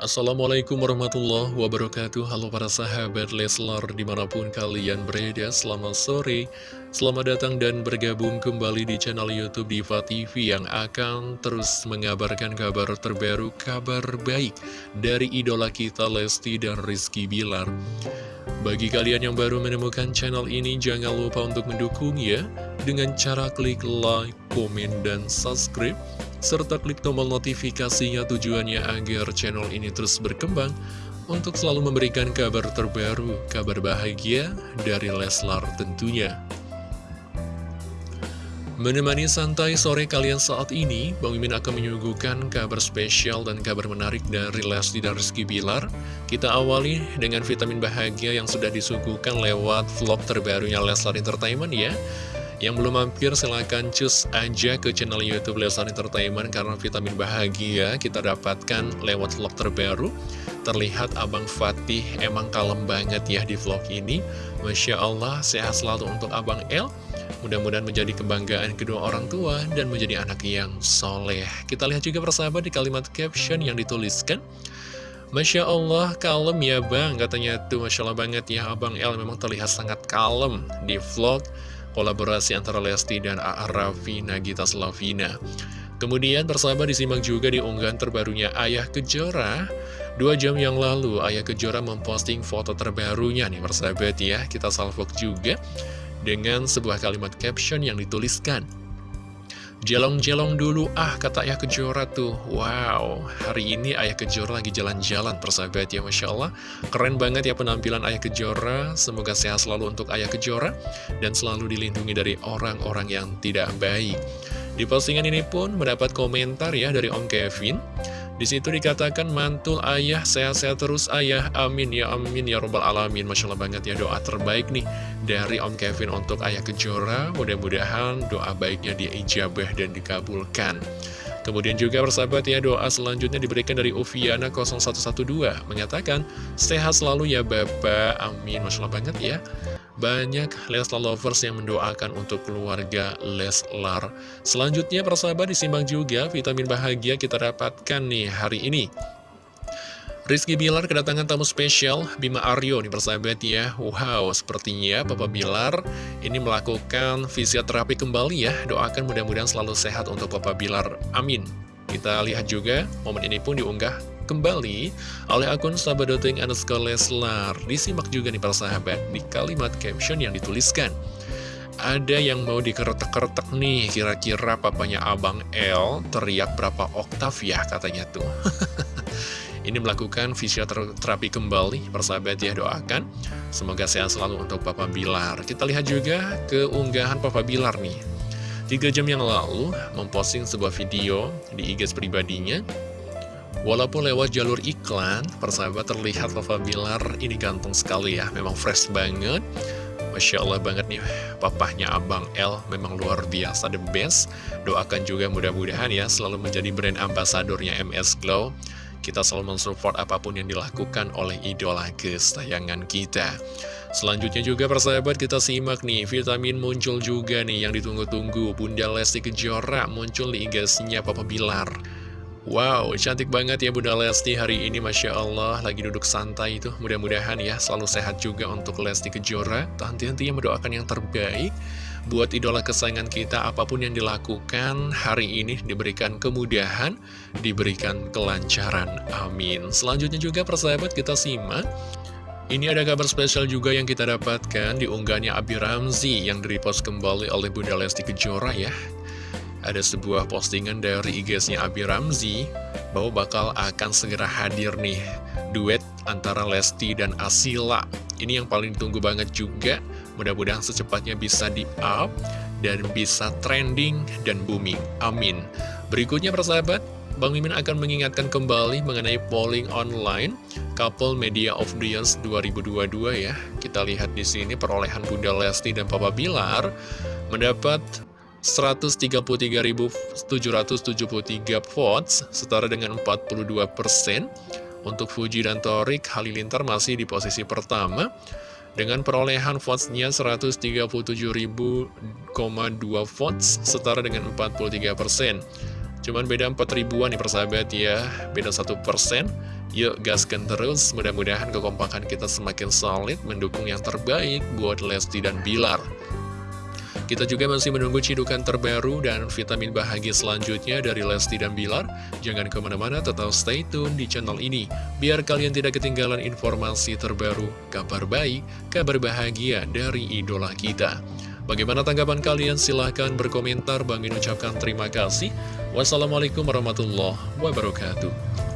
Assalamualaikum warahmatullahi wabarakatuh. Halo para sahabat Leslar di mana pun kalian berada Selamat sore. Selamat datang dan bergabung kembali di channel Youtube Diva TV Yang akan terus mengabarkan kabar terbaru Kabar baik dari idola kita Lesti dan Rizky Bilar. Bagi kalian yang baru menemukan channel ini Jangan lupa untuk mendukung ya Dengan cara klik like, komen, dan subscribe serta klik tombol notifikasinya tujuannya agar channel ini terus berkembang untuk selalu memberikan kabar terbaru, kabar bahagia dari Leslar tentunya. Menemani santai sore kalian saat ini, Bang Mimin akan menyuguhkan kabar spesial dan kabar menarik dari Lesti dan Rizky Bilar. Kita awali dengan vitamin bahagia yang sudah disuguhkan lewat vlog terbarunya Leslar Entertainment ya. Yang belum mampir silahkan cus aja ke channel Youtube Leslar Entertainment karena vitamin bahagia kita dapatkan lewat vlog terbaru. Terlihat Abang Fatih emang kalem banget ya di vlog ini. Masya Allah, sehat selalu untuk Abang El. Mudah-mudahan menjadi kebanggaan kedua orang tua dan menjadi anak yang soleh. Kita lihat juga persahabat di kalimat caption yang dituliskan. Masya Allah, kalem ya bang, katanya tuh Masya Allah banget ya Abang El memang terlihat sangat kalem di vlog kolaborasi antara Lesti dan A.A. Raffi Nagita Slavina. Kemudian persahabat disimak juga di unggahan terbarunya Ayah Kejora Dua jam yang lalu Ayah Kejora memposting foto terbarunya nih persahabat ya Kita salvok juga dengan sebuah kalimat caption yang dituliskan Jelong-jelong dulu. Ah kata Ayah Kejora tuh. Wow hari ini Ayah Kejora lagi jalan-jalan persahabat ya Masya Allah. Keren banget ya penampilan Ayah Kejora. Semoga sehat selalu untuk Ayah Kejora Dan selalu dilindungi dari orang-orang yang tidak baik. Di postingan ini pun mendapat komentar ya dari Om Kevin di situ dikatakan mantul ayah sehat-sehat terus ayah. Amin ya amin ya robbal alamin. Masya Allah banget ya doa terbaik nih dari Om Kevin untuk ayah kejora. Mudah-mudahan doa baiknya diijabah dan dikabulkan. Kemudian juga persahabat ya doa selanjutnya diberikan dari Uviana 0112 Menyatakan sehat selalu ya Bapak. Amin. Masya Allah banget ya banyak Leslar lovers yang mendoakan untuk keluarga Leslar. Selanjutnya persahabat disimbang juga vitamin bahagia kita dapatkan nih hari ini. Rizky Bilar kedatangan tamu spesial Bima Aryo nih persahabat ya Wow sepertinya Papa Bilar ini melakukan fisioterapi kembali ya Doakan mudah-mudahan selalu sehat untuk Papa Bilar Amin Kita lihat juga momen ini pun diunggah kembali oleh akun sahabat.ing underscore Leslar. Disimak juga nih para sahabat di kalimat caption yang dituliskan. Ada yang mau dikeretek-keretek nih, kira-kira papanya Abang L teriak berapa oktav ya katanya tuh. Ini melakukan fisioterapi kembali, persahabat ya doakan. Semoga sehat selalu untuk Papa Bilar. Kita lihat juga keunggahan Papa Bilar nih. Tiga jam yang lalu, memposting sebuah video di IG pribadinya Walaupun lewat jalur iklan, persahabat terlihat Papa Bilar ini ganteng sekali ya, memang fresh banget. Masya Allah banget nih, papahnya Abang L memang luar biasa, the best. Doakan juga mudah-mudahan ya selalu menjadi brand ambasadornya MS Glow. Kita selalu mensupport apa pun yang dilakukan oleh idola kesayangan kita. Selanjutnya juga persahabat kita simak nih, vitamin muncul juga nih yang ditunggu-tunggu. Bunda Lesti Kejora muncul di IG-nya Papa Bilar. Wow, cantik banget ya Bunda Lesti hari ini Masya Allah. Lagi duduk santai itu Mudah-mudahan ya selalu sehat juga untuk Lesti Kejora. Henti-hentinya mendoakan yang terbaik Buat idola kesayangan kita. Apa pun yang dilakukan hari ini Diberikan kemudahan Diberikan kelancaran. Amin. Selanjutnya juga persahabat kita simak. Ini ada kabar spesial juga yang kita dapatkan di unggahannya Abi Ramzi yang direpost kembali oleh Bunda Lesti Kejora ya ada sebuah postingan dari IG-nya Abi Ramzi bahwa bakal akan segera hadir nih duet antara Lesti dan Asila. Ini yang paling ditunggu banget juga. Mudah-mudahan secepatnya bisa di-up dan bisa trending dan booming. Amin. Berikutnya persahabat, Bang Mimin akan mengingatkan kembali mengenai polling online Couple Media of the Year 2022 ya. Kita lihat di sini perolehan Bunda Lesti dan Papa Bilar mendapat 133.773 votes, setara dengan 42%. Untuk Fuji dan Torik, Halilintar masih di posisi pertama, dengan perolehan votesnya 137.000,2 votes, setara dengan 43%. Cuman beda 4 ribuan nih persahabat ya Beda 1%. Yuk gaskan terus Mudah-mudahan kekompakan kita semakin solid Mendukung yang terbaik buat Lesti dan Bilar kita juga masih menunggu cidukan terbaru dan vitamin bahagia selanjutnya dari Lesti dan Bilar. Jangan ke mana-mana, tetap stay tune di channel ini. Biar kalian tidak ketinggalan informasi terbaru, kabar baik, kabar bahagia dari idola kita. Bagaimana tanggapan kalian? Silahkan berkomentar. Bang ucapkan terima kasih. Wassalamualaikum warahmatullahi wabarakatuh.